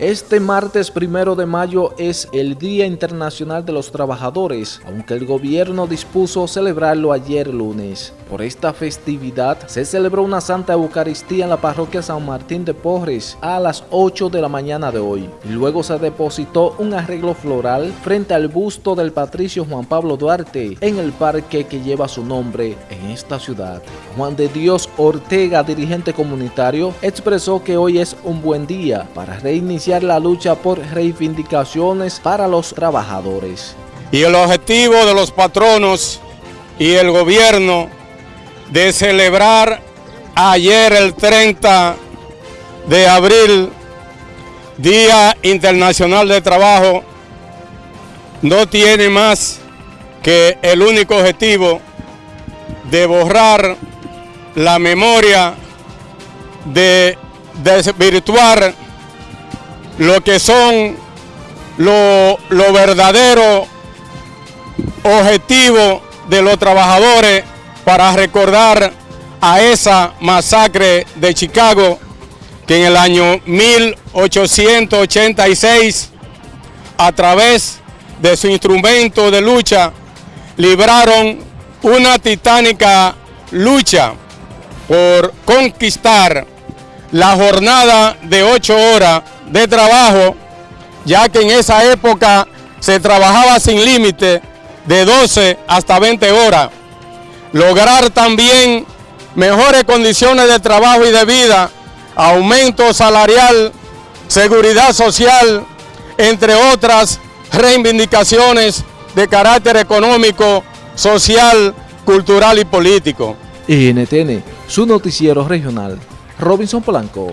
Este martes primero de mayo es el Día Internacional de los Trabajadores, aunque el gobierno dispuso celebrarlo ayer lunes. Por esta festividad se celebró una Santa Eucaristía en la parroquia San Martín de Porres a las 8 de la mañana de hoy. Y luego se depositó un arreglo floral frente al busto del patricio Juan Pablo Duarte en el parque que lleva su nombre en esta ciudad. Juan de Dios Ortega, dirigente comunitario, expresó que hoy es un buen día para reiniciar la lucha por reivindicaciones para los trabajadores. Y el objetivo de los patronos y el gobierno de celebrar ayer el 30 de abril, Día Internacional de Trabajo, no tiene más que el único objetivo de borrar la memoria, de desvirtuar lo que son lo, verdadero objetivo de los trabajadores para recordar a esa masacre de Chicago que en el año 1886 a través de su instrumento de lucha libraron una titánica lucha por conquistar la jornada de ocho horas de trabajo, ya que en esa época se trabajaba sin límite de 12 hasta 20 horas. Lograr también mejores condiciones de trabajo y de vida, aumento salarial, seguridad social, entre otras reivindicaciones de carácter económico, social, cultural y político. NTN, su noticiero regional, Robinson Polanco.